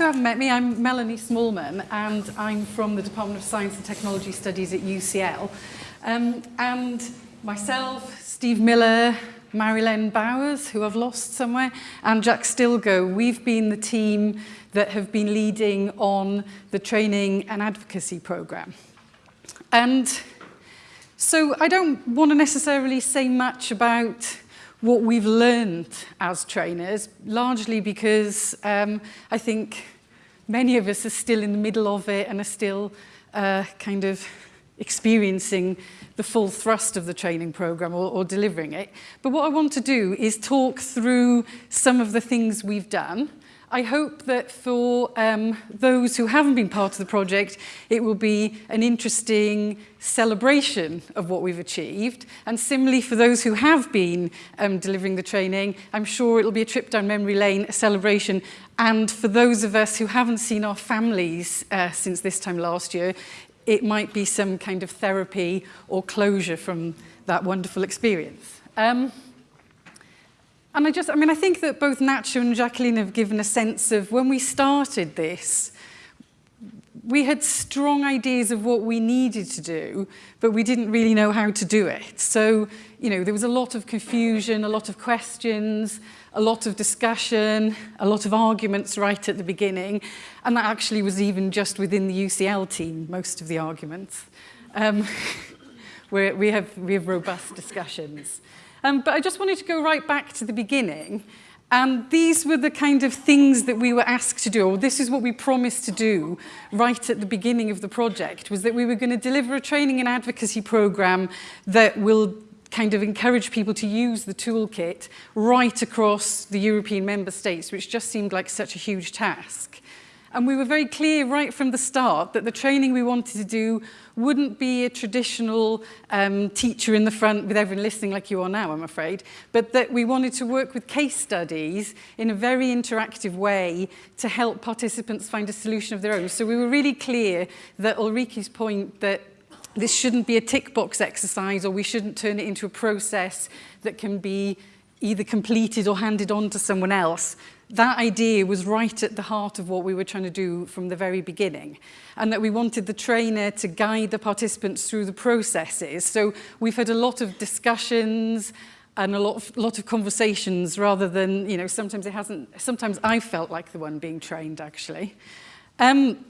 who haven't met me, I'm Melanie Smallman and I'm from the Department of Science and Technology Studies at UCL. Um, and myself, Steve Miller, Marilyn Bowers, who I've lost somewhere, and Jack Stilgoe, we've been the team that have been leading on the training and advocacy programme. And so I don't want to necessarily say much about what we've learned as trainers, largely because um, I think many of us are still in the middle of it and are still uh, kind of experiencing the full thrust of the training program or, or delivering it. But what I want to do is talk through some of the things we've done I hope that for um, those who haven't been part of the project, it will be an interesting celebration of what we've achieved. And similarly, for those who have been um, delivering the training, I'm sure it'll be a trip down memory lane, a celebration. And for those of us who haven't seen our families uh, since this time last year, it might be some kind of therapy or closure from that wonderful experience. Um, and I just, I mean, I think that both Nacho and Jacqueline have given a sense of when we started this, we had strong ideas of what we needed to do, but we didn't really know how to do it. So, you know, there was a lot of confusion, a lot of questions, a lot of discussion, a lot of arguments right at the beginning. And that actually was even just within the UCL team, most of the arguments. Um, we have, we have robust discussions. Um, but I just wanted to go right back to the beginning. And these were the kind of things that we were asked to do, or this is what we promised to do right at the beginning of the project, was that we were going to deliver a training and advocacy program that will kind of encourage people to use the toolkit right across the European member states, which just seemed like such a huge task. And we were very clear right from the start that the training we wanted to do wouldn't be a traditional um, teacher in the front with everyone listening like you are now, I'm afraid, but that we wanted to work with case studies in a very interactive way to help participants find a solution of their own. So we were really clear that Ulrike's point that this shouldn't be a tick box exercise or we shouldn't turn it into a process that can be either completed or handed on to someone else that idea was right at the heart of what we were trying to do from the very beginning and that we wanted the trainer to guide the participants through the processes. So we've had a lot of discussions and a lot of, lot of conversations rather than, you know, sometimes it hasn't, sometimes I felt like the one being trained actually. Um,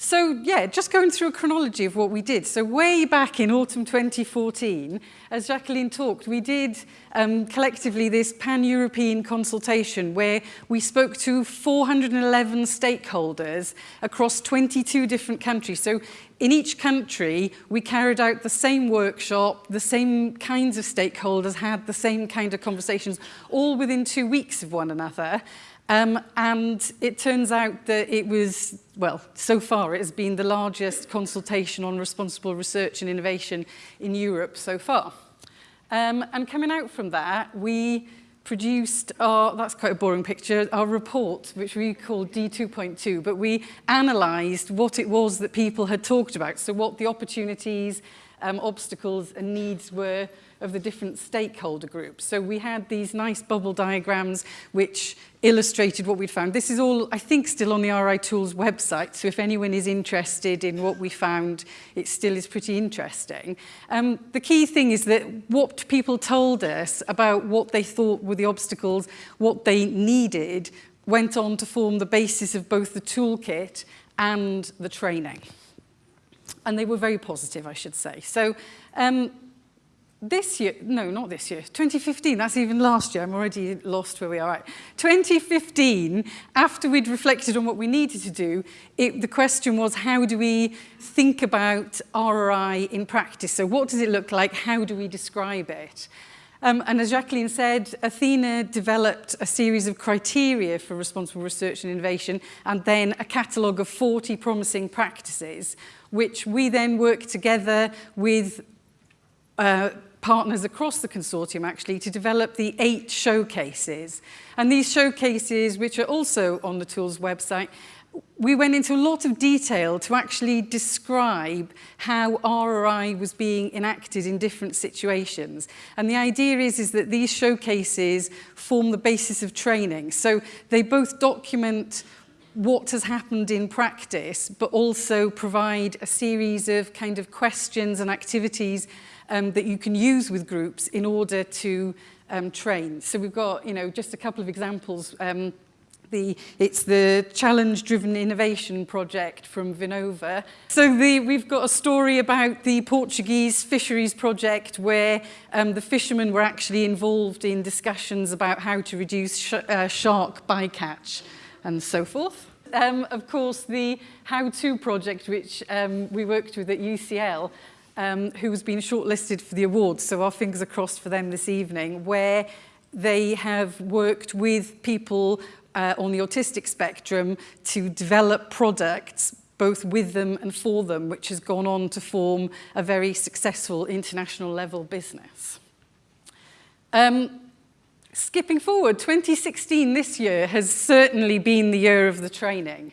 So yeah, just going through a chronology of what we did. So way back in autumn 2014, as Jacqueline talked, we did um, collectively this pan-European consultation where we spoke to 411 stakeholders across 22 different countries. So in each country, we carried out the same workshop, the same kinds of stakeholders had the same kind of conversations, all within two weeks of one another. Um, and it turns out that it was, well, so far it has been the largest consultation on responsible research and innovation in Europe so far. Um, and coming out from that, we produced our, that's quite a boring picture, our report, which we called D2.2, but we analysed what it was that people had talked about, so what the opportunities, um, obstacles and needs were of the different stakeholder groups. So we had these nice bubble diagrams which illustrated what we'd found. This is all, I think, still on the RI Tools website, so if anyone is interested in what we found, it still is pretty interesting. Um, the key thing is that what people told us about what they thought were the obstacles, what they needed, went on to form the basis of both the toolkit and the training and they were very positive, I should say. So um, this year, no, not this year, 2015, that's even last year, I'm already lost where we are at. 2015, after we'd reflected on what we needed to do, it, the question was how do we think about RRI in practice? So what does it look like? How do we describe it? Um, and as Jacqueline said, Athena developed a series of criteria for responsible research and innovation and then a catalogue of 40 promising practices which we then worked together with uh, partners across the consortium actually to develop the eight showcases. And these showcases, which are also on the tools website, we went into a lot of detail to actually describe how RRI was being enacted in different situations. And the idea is, is that these showcases form the basis of training. So they both document what has happened in practice, but also provide a series of kind of questions and activities um, that you can use with groups in order to um, train. So we've got, you know, just a couple of examples. Um, the, it's the challenge-driven innovation project from Vinnova. So the, we've got a story about the Portuguese fisheries project where um, the fishermen were actually involved in discussions about how to reduce sh uh, shark bycatch and so forth. um, of course, the how-to project, which um, we worked with at UCL, um, who has been shortlisted for the awards, so our fingers are crossed for them this evening, where they have worked with people uh, on the autistic spectrum to develop products both with them and for them, which has gone on to form a very successful international level business. Um, skipping forward, 2016 this year has certainly been the year of the training.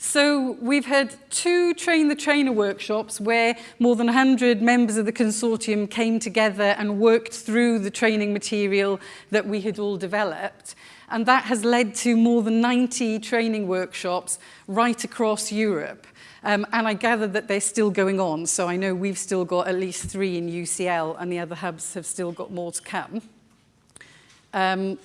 So we've had two Train the Trainer workshops where more than 100 members of the consortium came together and worked through the training material that we had all developed. And that has led to more than 90 training workshops right across Europe. Um, and I gather that they're still going on. So I know we've still got at least three in UCL and the other hubs have still got more to come. Um,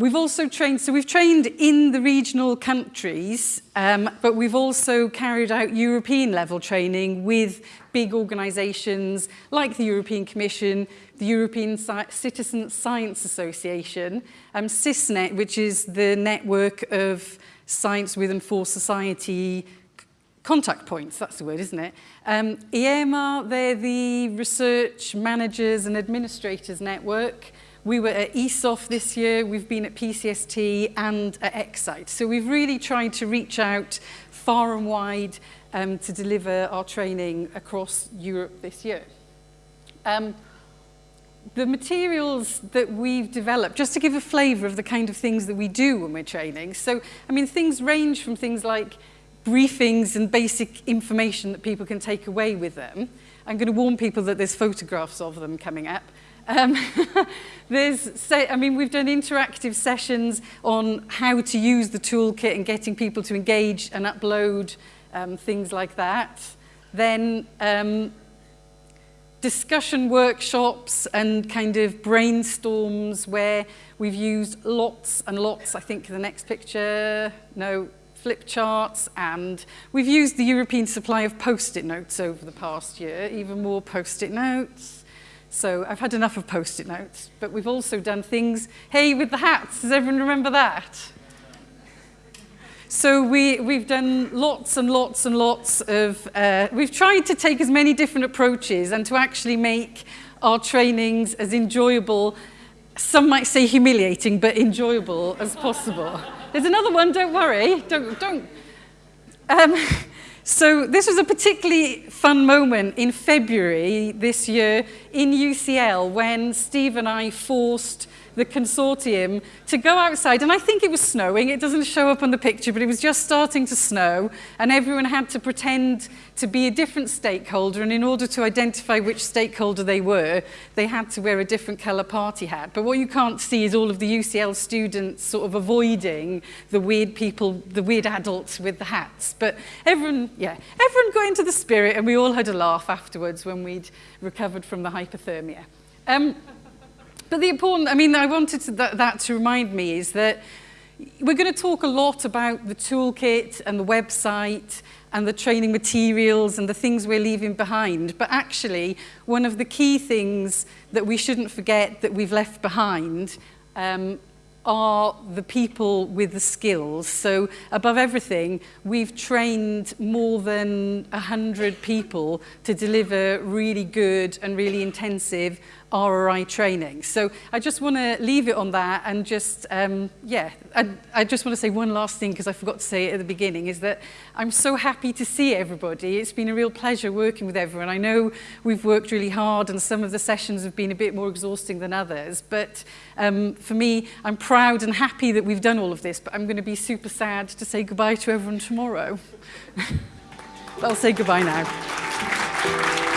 We've also trained, so we've trained in the regional countries, um, but we've also carried out European level training with big organisations like the European Commission, the European Citizen Science Association, um, SiS.net, which is the network of science with and for society contact points, that's the word, isn't it? Um, EARMA, they're the Research Managers and Administrators Network. We were at ESOF this year, we've been at PCST and at Ecsite. So we've really tried to reach out far and wide um, to deliver our training across Europe this year. Um, the materials that we've developed, just to give a flavour of the kind of things that we do when we're training. So, I mean, things range from things like briefings and basic information that people can take away with them. I'm going to warn people that there's photographs of them coming up. Um, there's, I mean, we've done interactive sessions on how to use the toolkit and getting people to engage and upload um, things like that. Then um, discussion workshops and kind of brainstorms where we've used lots and lots, I think the next picture, no, flip charts, and we've used the European supply of post-it notes over the past year, even more post-it notes. So I've had enough of post-it notes, but we've also done things, hey, with the hats, does everyone remember that? So we, we've done lots and lots and lots of, uh, we've tried to take as many different approaches and to actually make our trainings as enjoyable, some might say humiliating, but enjoyable as possible. There's another one, don't worry, don't, don't. Um, So this was a particularly fun moment in February this year in UCL when Steve and I forced the consortium to go outside. And I think it was snowing. It doesn't show up on the picture, but it was just starting to snow. And everyone had to pretend to be a different stakeholder. And in order to identify which stakeholder they were, they had to wear a different colour party hat. But what you can't see is all of the UCL students sort of avoiding the weird people, the weird adults with the hats. But everyone, yeah, everyone got into the spirit and we all had a laugh afterwards when we'd recovered from the hypothermia. Um, But the important, I mean, I wanted to, that, that to remind me is that we're going to talk a lot about the toolkit and the website and the training materials and the things we're leaving behind. But actually, one of the key things that we shouldn't forget that we've left behind um, are the people with the skills. So above everything, we've trained more than 100 people to deliver really good and really intensive RRI training. So I just want to leave it on that and just, um, yeah, I, I just want to say one last thing because I forgot to say it at the beginning is that I'm so happy to see everybody. It's been a real pleasure working with everyone. I know we've worked really hard and some of the sessions have been a bit more exhausting than others, but um, for me, I'm proud and happy that we've done all of this, but I'm going to be super sad to say goodbye to everyone tomorrow. I'll say goodbye now.